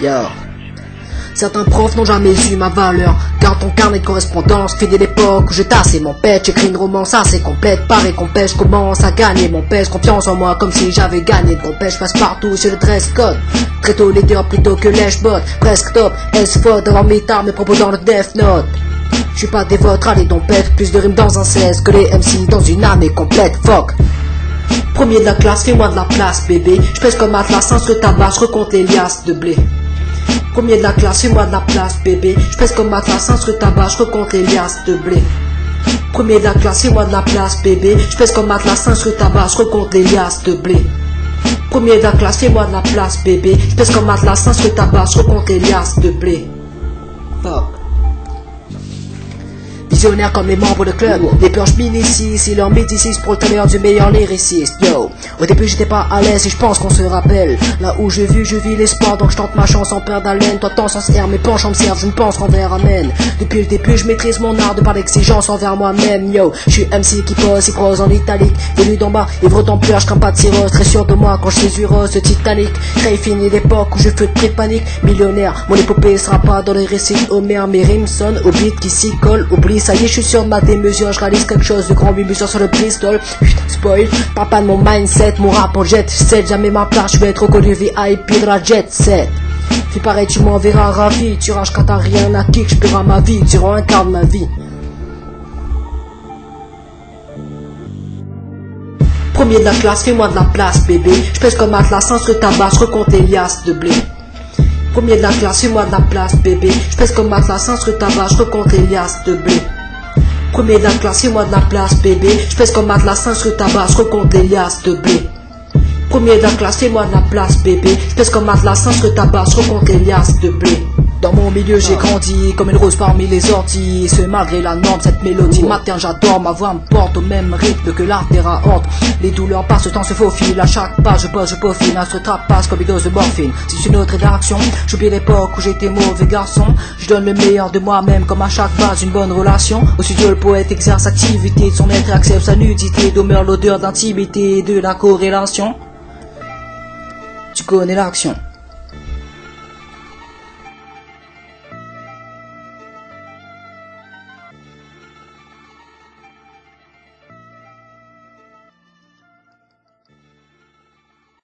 Yo. Certains profs n'ont jamais eu ma valeur. Car ton carnet de correspondance fait l'époque où je tassais mon pet J'écris une romance assez complète. Par récompense, commence à gagner mon pèse. Confiance en moi comme si j'avais gagné de compète Je passe partout sur le dress code. Très tôt leader plutôt que lèche-bot Presque top, S-faute avant mes mes propos dans le Death Note. Je suis pas des vôtres, allez donc pète Plus de rimes dans un 16 que les MC dans une année complète. Fuck Premier de la classe, fais-moi de la place bébé. Je pèse comme Atlas, sur tabac, je recompte les liasses de blé. Premier de la classe, fais-moi de la place bébé. Je pèse comme Atlas, sur tabac, je recompte les liasses de blé. Premier de la classe, fais-moi de la place bébé. Je pèse comme Atlas, sur tabac, je recompte les liasses de blé. Premier de la classe, fais-moi de la place bébé. Je pèse comme Atlas, sur tabac, je recompte les liasses de blé. Fuck Comme les membres de club. Les purges m'initient si leur médicis pour le du meilleur lyriciste. Yo. Au début j'étais pas à l'aise et je pense qu'on se rappelle. Là où je vis je vis l'espoir. Donc je tente ma chance en perdre d'haleine Toi tant sans air mes penches en me servent. Je ne pense qu'envers amène Depuis le début je maîtrise mon art de par l'exigence envers moi-même. Yo. Je suis MC qui pose et croise en italique. Venu d'en bas ivre en pleurs je pas de cirrhose. Très sûr de moi quand je suis rose de Titanic. Très fini l'époque où je fais très panique. Millionnaire mon épopée sera pas dans les récits. Homer Mes rimes sonnent au beat qui s'y colle. Oublie ça y est, je suis sur ma démesure, je réalise quelque chose de grand, 8 mesures sur le pistol. Spoil, papa de mon mindset, mon rap en jet set, jamais ma place, je vais être reconnu VIP de la jet set. Fais pareil, tu m'enverras ravi, tu rages quand t'as rien à kick, je paierai ma vie, rends un quart ma vie. Premier de la classe, fais-moi de la place, bébé. Je pèse comme Atlas, sans sur tabac, je recompte les liasses de blé. Premier de la classe, fais-moi de la place, bébé. Je pèse comme Atlas, sans sur tabac, je recompte les liasses de blé. Premier de la classe, fais-moi de la place, bébé. Je pèse comme Atlas, sans sur tabac, je recompte les liasses de blé. Premier de la classe, fais-moi de la place, bébé. Je pèse comme Atlas, sans sur tabac, je recompte les liasses de blé. Dans mon milieu j'ai grandi comme une rose parmi les orties Ce malgré la norme cette mélodie matin j'adore Ma voix me porte au même rythme que l'artère honte Les douleurs passent, le temps se faufile À chaque pas je bosse, je peaufine Un se passe comme une dose de morphine C'est une autre rédaction J'oublie l'époque où j'étais mauvais garçon donne le meilleur de moi-même comme à chaque base une bonne relation. Au studio le poète exerce activité de son et accepte sa nudité Demeure l'odeur d'intimité de la corrélation. Tu connais l'action